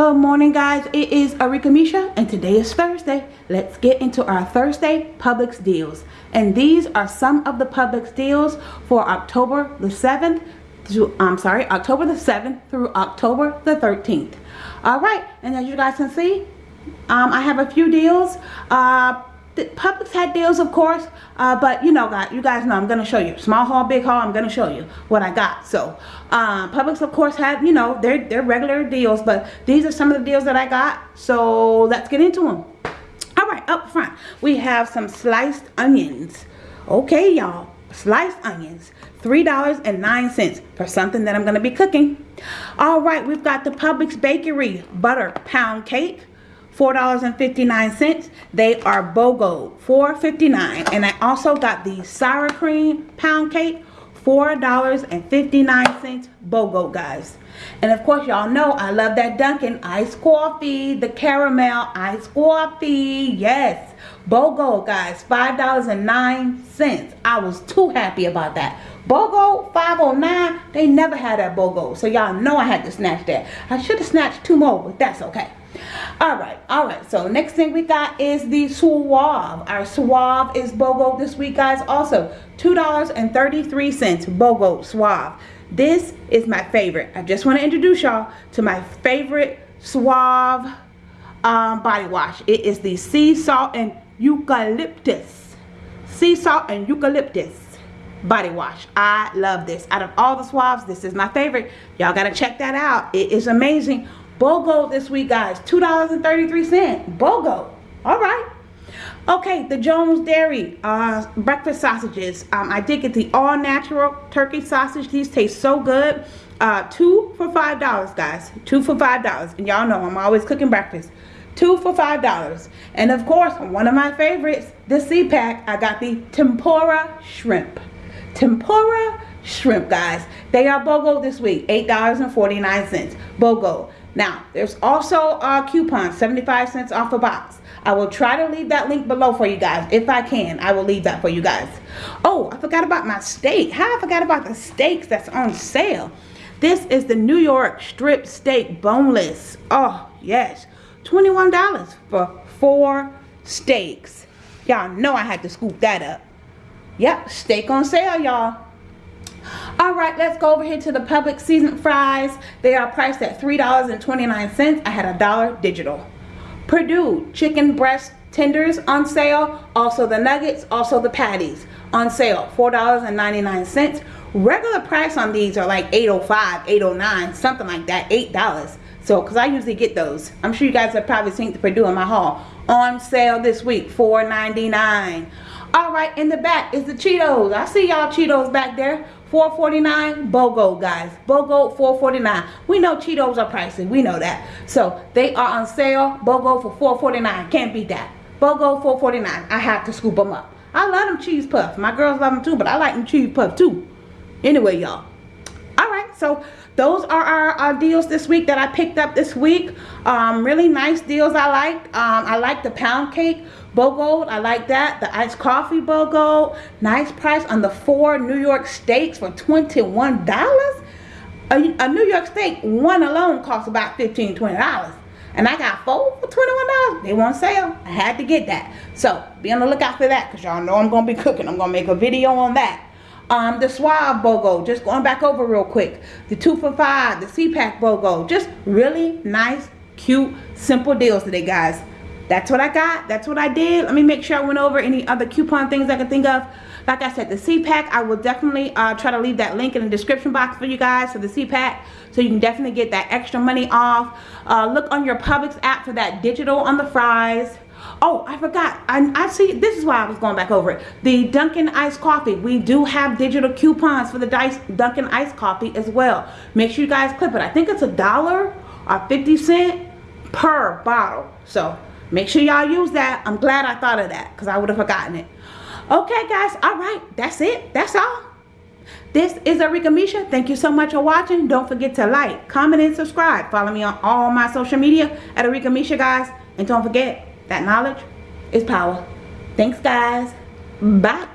Good morning guys, it is Arika Misha and today is Thursday. Let's get into our Thursday Publix deals. And these are some of the Publix deals for October the 7th to, I'm sorry, October the 7th through October the 13th. Alright, and as you guys can see, um, I have a few deals. Uh, Publix had deals, of course, uh, but you know, guys, you guys know I'm gonna show you small haul, big haul. I'm gonna show you what I got. So, um, Publix, of course, had you know their their regular deals, but these are some of the deals that I got. So let's get into them. All right, up front we have some sliced onions. Okay, y'all, sliced onions. $3.09 for something that I'm going to be cooking. All right, we've got the Publix Bakery Butter Pound Cake. $4.59. They are BOGO, $4.59. And I also got the sour cream pound cake, $4.59 BOGO, guys. And of course, y'all know I love that Dunkin' iced coffee, the caramel iced coffee. Yes, BOGO, guys, $5.09. I was too happy about that. BOGO 509, they never had that BOGO. So y'all know I had to snatch that. I should have snatched two more, but that's okay all right all right. So next thing we got is the suave. Our suave is bogo this week guys. Also two dollars and 33 cents bogo suave. This is my favorite. I just want to introduce y'all to my favorite suave um, body wash. It is the sea salt and eucalyptus. Sea salt and eucalyptus body wash. I love this. Out of all the suaves this is my favorite. Y'all gotta check that out. It is amazing BOGO this week, guys. $2.33. BOGO. All right. Okay, the Jones Dairy uh, breakfast sausages. Um, I did get the all-natural turkey sausage. These taste so good. Uh, two for $5, guys. Two for $5. And y'all know I'm always cooking breakfast. Two for $5. And of course, one of my favorites, the SeaPak. I got the tempura shrimp. Tempura shrimp, guys. They are BOGO this week. $8.49. BOGO. Now, there's also a coupon, 75 cents off a box. I will try to leave that link below for you guys. If I can, I will leave that for you guys. Oh, I forgot about my steak. How I forgot about the steaks that's on sale. This is the New York strip steak boneless. Oh, yes. $21 for four steaks. Y'all know I had to scoop that up. Yep, steak on sale, y'all. All right, let's go over here to the Publix seasoned fries. They are priced at $3.29. I had a dollar digital. Perdue chicken breast tenders on sale. Also the nuggets, also the patties on sale. $4.99. Regular price on these are like $8.05, $8.09, something like that, $8. So, because I usually get those. I'm sure you guys have probably seen the Perdue in my haul. On sale this week, $4.99. All right, in the back is the Cheetos. I see y'all Cheetos back there. 449 BOGO guys. BOGO 449 We know Cheetos are pricey. We know that. So they are on sale. BOGO for 449 Can't beat that. BOGO 449 I have to scoop them up. I love them cheese puffs. My girls love them too, but I like them cheese puffs too. Anyway, y'all. So those are our, our, deals this week that I picked up this week. Um, really nice deals I liked. Um, I like the pound cake BOGO. I like that. The iced coffee BOGO. Nice price on the four New York steaks for $21. A, a New York steak, one alone costs about $15, $20. And I got four for $21. They want sale. I had to get that. So be on the lookout for that because y'all know I'm going to be cooking. I'm going to make a video on that. Um, the Suave BOGO, just going back over real quick. The 2 for 5, the SeaPak BOGO. Just really nice, cute, simple deals today, guys that's what I got. That's what I did. Let me make sure I went over any other coupon things I can think of. Like I said, the SeaPak, I will definitely uh, try to leave that link in the description box for you guys for the SeaPak. So you can definitely get that extra money off. Uh, look on your Publix app for that digital on the fries. Oh, I forgot. I, I see. This is why I was going back over it. The Dunkin' Iced Coffee. We do have digital coupons for the Dunkin' Iced Coffee as well. Make sure you guys clip it. I think it's a dollar or 50 cent per bottle. So Make sure y'all use that. I'm glad I thought of that because I would have forgotten it. Okay, guys. All right. That's it. That's all. This is Arika Misha. Thank you so much for watching. Don't forget to like, comment, and subscribe. Follow me on all my social media at Arika Misha, guys. And don't forget that knowledge is power. Thanks, guys. Bye.